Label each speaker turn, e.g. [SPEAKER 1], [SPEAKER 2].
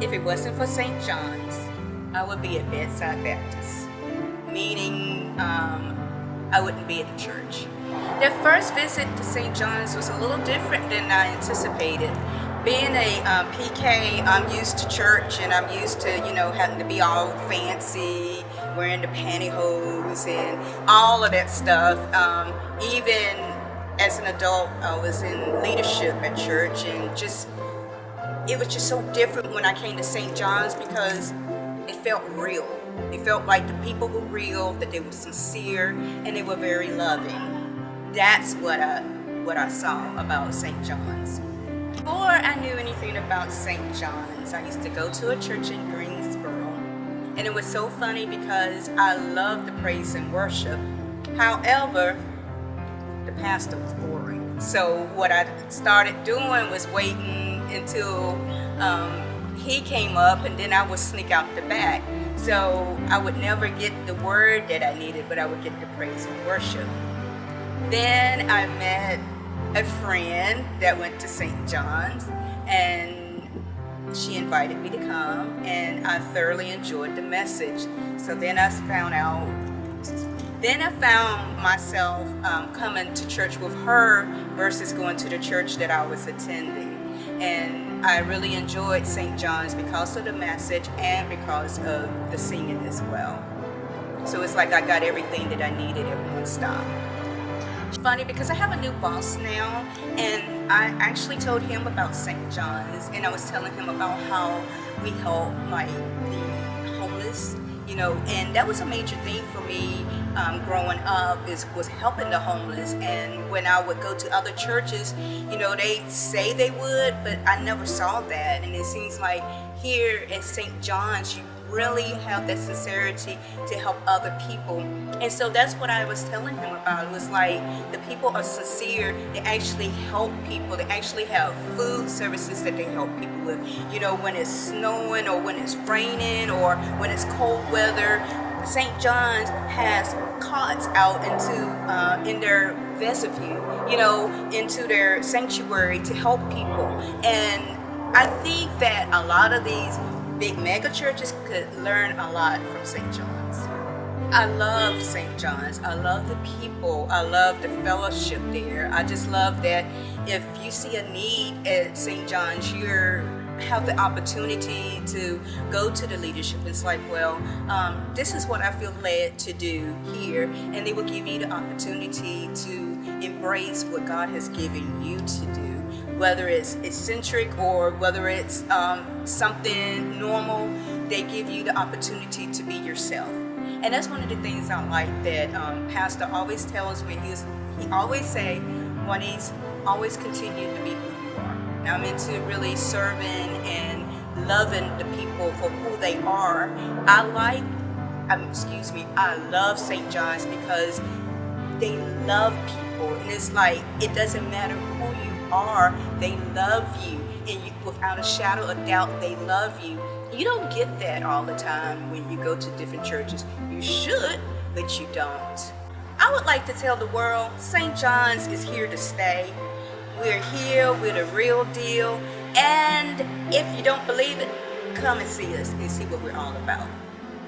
[SPEAKER 1] if it wasn't for St. John's, I would be at Bedside Baptist, meaning um, I wouldn't be at the church. The first visit to St. John's was a little different than I anticipated. Being a um, PK, I'm used to church and I'm used to, you know, having to be all fancy, wearing the pantyhose and all of that stuff. Um, even as an adult, I was in leadership at church and just, it was just so different when I came to St. John's because it felt real. It felt like the people were real, that they were sincere, and they were very loving. That's what I, what I saw about St. John's. Before I knew anything about St. John's, I used to go to a church in Greensboro. And it was so funny because I loved the praise and worship. However, the pastor was boring. So what I started doing was waiting until um, he came up and then I would sneak out the back. So I would never get the word that I needed, but I would get the praise and worship. Then I met a friend that went to St. John's and she invited me to come and I thoroughly enjoyed the message. So then I found out, then I found myself um, coming to church with her versus going to the church that I was attending. And I really enjoyed St. John's because of the message and because of the singing as well. So it's like I got everything that I needed at one stop funny because I have a new boss now and I actually told him about St. John's and I was telling him about how we help like the homeless you know and that was a major thing for me um, growing up is was helping the homeless. And when I would go to other churches you know they say they would but I never saw that. And it seems like here at St. John's you really have that sincerity to help other people. And so that's what I was telling him about. It was like the people are sincere. They actually help people. They actually have food services that they help people with. You know, when it's snowing or when it's raining or when it's cold weather, St. John's has cots out into uh, in their vestibule, you know, into their sanctuary to help people. And I think that a lot of these big mega churches could learn a lot from St. John's. I love St. John's. I love the people. I love the fellowship there. I just love that if you see a need at St. John's, you're have the opportunity to go to the leadership. It's like, well, um, this is what I feel led to do here. And they will give you the opportunity to embrace what God has given you to do whether it's eccentric or whether it's um, something normal, they give you the opportunity to be yourself. And that's one of the things I like that um, Pastor always tells me. He's, he always say, Juanice, always continue to be who you are. Now I'm into really serving and loving the people for who they are. I like, um, excuse me, I love St. John's because they love people. And it's like, it doesn't matter who you are, they love you. And you, without a shadow of doubt, they love you. You don't get that all the time when you go to different churches. You should, but you don't. I would like to tell the world, St. John's is here to stay. We're here, we're the real deal. And if you don't believe it, come and see us and see what we're all about.